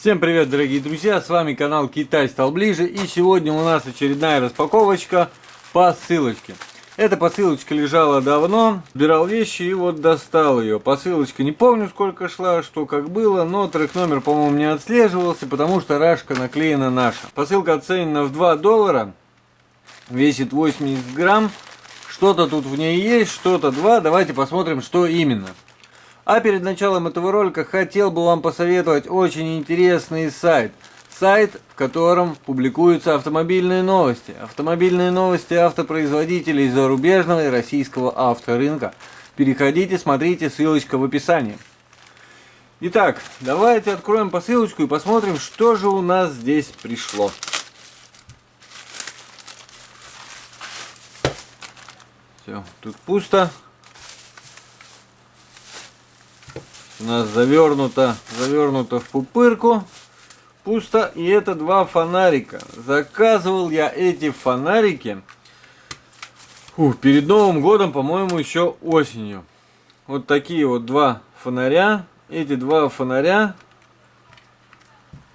Всем привет, дорогие друзья, с вами канал Китай стал ближе, и сегодня у нас очередная распаковочка посылочки. Эта посылочка лежала давно, собирал вещи и вот достал ее. Посылочка не помню сколько шла, что как было, но трек номер, по-моему, не отслеживался, потому что рашка наклеена наша. Посылка оценена в 2 доллара, весит 80 грамм. Что-то тут в ней есть, что-то 2, давайте посмотрим, что именно. А перед началом этого ролика хотел бы вам посоветовать очень интересный сайт. Сайт, в котором публикуются автомобильные новости. Автомобильные новости автопроизводителей зарубежного и российского авторынка. Переходите, смотрите, ссылочка в описании. Итак, давайте откроем посылочку и посмотрим, что же у нас здесь пришло. Все, тут пусто. У нас завернуто, завернуто в пупырку. Пусто. И это два фонарика. Заказывал я эти фонарики фу, перед Новым годом, по-моему, еще осенью. Вот такие вот два фонаря. Эти два фонаря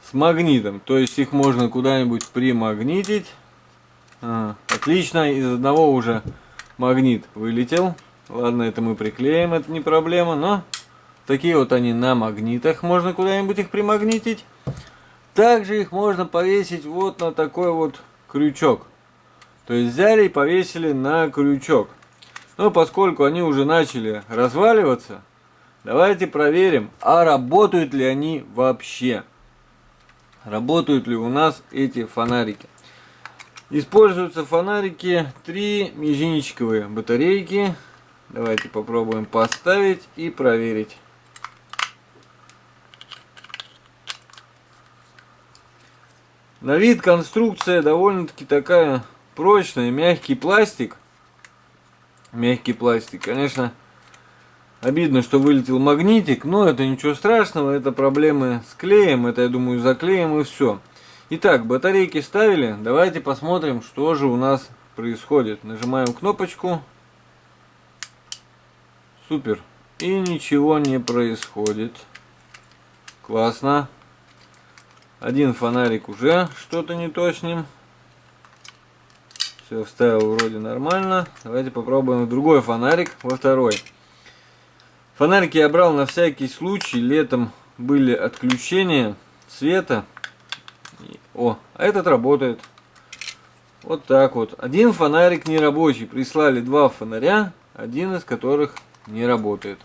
с магнитом. То есть их можно куда-нибудь примагнитить. А, отлично. Из одного уже магнит вылетел. Ладно, это мы приклеим, это не проблема, но Такие вот они на магнитах, можно куда-нибудь их примагнитить. Также их можно повесить вот на такой вот крючок. То есть взяли и повесили на крючок. Но поскольку они уже начали разваливаться, давайте проверим, а работают ли они вообще. Работают ли у нас эти фонарики. Используются фонарики 3 мизинчиковые батарейки. Давайте попробуем поставить и проверить. На вид конструкция довольно-таки такая прочная, мягкий пластик. Мягкий пластик, конечно, обидно, что вылетел магнитик, но это ничего страшного, это проблемы с клеем, это, я думаю, заклеим и все. Итак, батарейки ставили, давайте посмотрим, что же у нас происходит. Нажимаем кнопочку. Супер. И ничего не происходит. Классно. Один фонарик уже что-то не то с ним. Все, вставил вроде нормально. Давайте попробуем другой фонарик во второй. Фонарики я брал на всякий случай. Летом были отключения света. О, а этот работает. Вот так вот. Один фонарик не рабочий. Прислали два фонаря, один из которых не работает.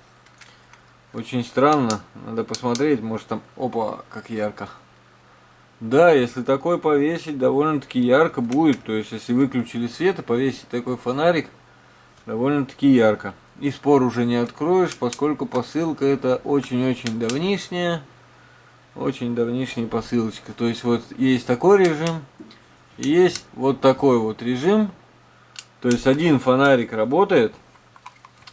Очень странно. Надо посмотреть, может там... Опа, как ярко. Да, если такой повесить, довольно-таки ярко будет. То есть, если выключили свет и повесить такой фонарик, довольно-таки ярко. И спор уже не откроешь, поскольку посылка это очень-очень давнишняя. Очень давнишняя посылочка. То есть, вот есть такой режим, есть вот такой вот режим. То есть, один фонарик работает.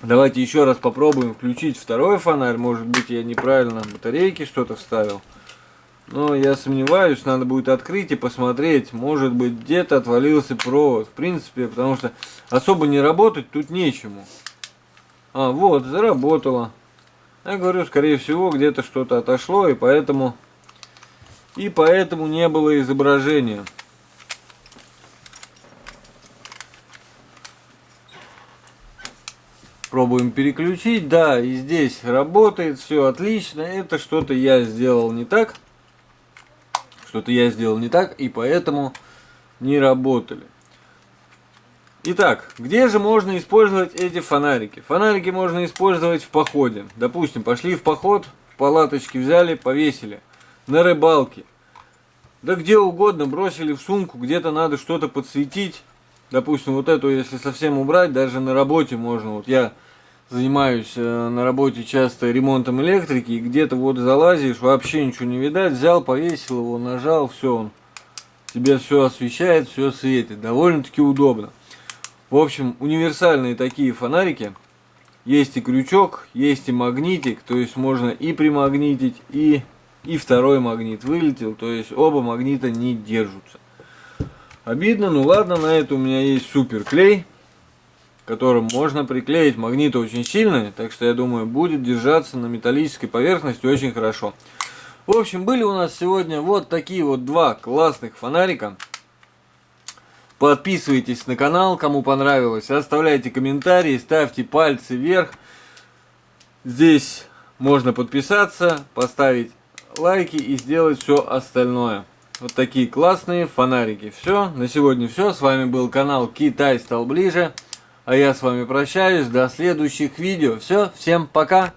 Давайте еще раз попробуем включить второй фонарь. Может быть, я неправильно батарейки что-то вставил. Но я сомневаюсь, надо будет открыть и посмотреть. Может быть где-то отвалился провод. В принципе, потому что особо не работать тут нечему. А, вот, заработало. Я говорю, скорее всего, где-то что-то отошло, и поэтому... И поэтому не было изображения. Пробуем переключить. Да, и здесь работает, все отлично. Это что-то я сделал не так что-то я сделал не так, и поэтому не работали. Итак, где же можно использовать эти фонарики? Фонарики можно использовать в походе. Допустим, пошли в поход, в палаточке взяли, повесили. На рыбалке. Да где угодно, бросили в сумку, где-то надо что-то подсветить. Допустим, вот эту, если совсем убрать, даже на работе можно. Вот я занимаюсь э, на работе часто ремонтом электрики, и где-то вот залазишь, вообще ничего не видать, взял, повесил его, нажал, все, он тебе все освещает, все светит, довольно-таки удобно. В общем, универсальные такие фонарики, есть и крючок, есть и магнитик, то есть можно и примагнитить, и, и второй магнит вылетел, то есть оба магнита не держатся. Обидно, ну ладно, на это у меня есть супер клей которым можно приклеить. Магниты очень сильные, так что я думаю будет держаться на металлической поверхности очень хорошо. В общем, были у нас сегодня вот такие вот два классных фонарика. Подписывайтесь на канал, кому понравилось. Оставляйте комментарии, ставьте пальцы вверх. Здесь можно подписаться, поставить лайки и сделать все остальное. Вот такие классные фонарики. Все, на сегодня все. С вами был канал Китай стал ближе. А я с вами прощаюсь. До следующих видео. Все, всем пока.